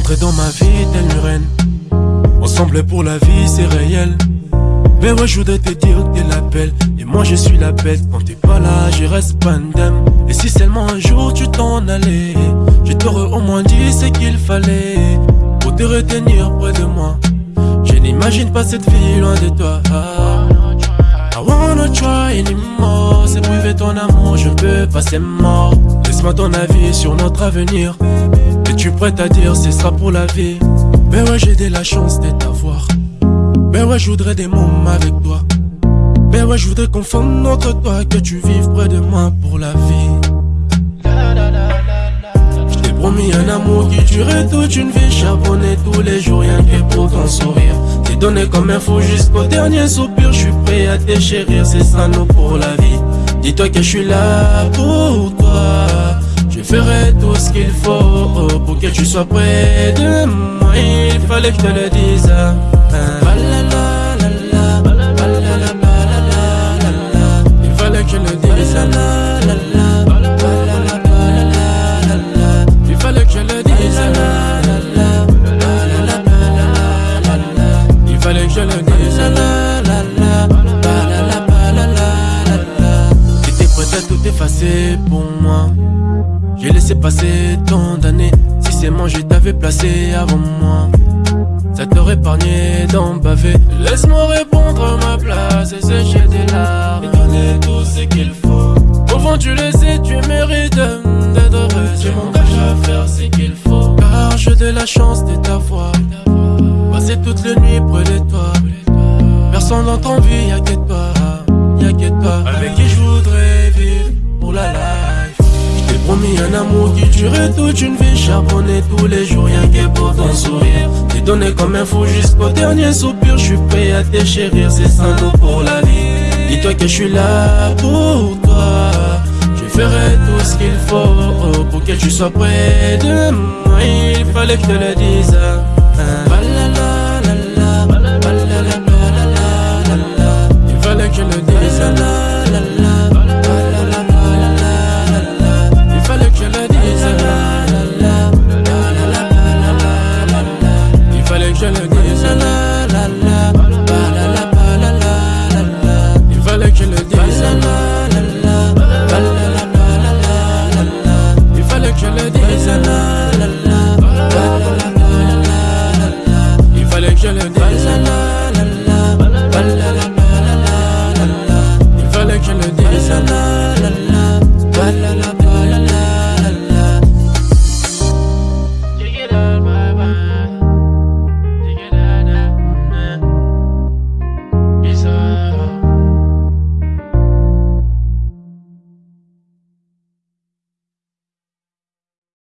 Entrer dans ma vie telle une reine. Ensemble pour la vie, c'est réel. Mais ouais, je voudrais te dire que t'es la belle. Et moi, je suis la bête. Quand t'es pas là, je reste pandem. Et si seulement un jour tu t'en allais, je t'aurais au moins dit ce qu'il fallait. Pour te retenir près de moi. Je n'imagine pas cette vie loin de toi. I wanna try anymore. C'est priver ton amour, je peux pas, c'est mort. Laisse-moi ton avis sur notre avenir. Es-tu prête à dire ce sera pour la vie? Ben ouais, j'ai de la chance de t'avoir. Ben ouais, je voudrais des moments avec toi. Ben ouais, je voudrais qu'on fonde entre toi, que tu vives près de moi pour la vie. Je t'ai promis un amour qui durerait toute une vie, charbonné tous les jours, rien que pour ton sourire. T'es donné comme info jusqu'au dernier soupir, je suis prêt à te chérir, c'est ça nous pour la vie. Dis-toi que je suis là pour toi. Ferai tout ce qu'il faut pour que tu sois près de moi. Il fallait que je te le dise. Il fallait que je le dise. Il fallait que je le dise. Il fallait que je le dise. T'étais prête à tout effacer pour moi. J'ai laissé passer tant d'années. Si c'est moi, je t'avais placé avant moi. Ça t'aurait épargné d'en baver. Laisse-moi répondre à ma place et sécher tes larmes. Et donner tout ce qu'il faut. Au fond, tu le sais, tu mérites d'être heureux. Mon tâche à faire, ce qu'il faut. Car j'ai de la chance de t'avoir. Passer toute la nuit près de toi. Personne dans ton vie, y'a que toi. Amour qui durerait toute une vie Charbonné tous les jours, rien que pour ton sourire. T'es donné comme un fou jusqu'au dernier soupir. Je suis prêt à te chérir, c'est sans nous pour la vie. Dis-toi que je suis là pour toi. Je ferai tout ce qu'il faut Pour que tu sois près de moi. Il fallait que je te le dise. Il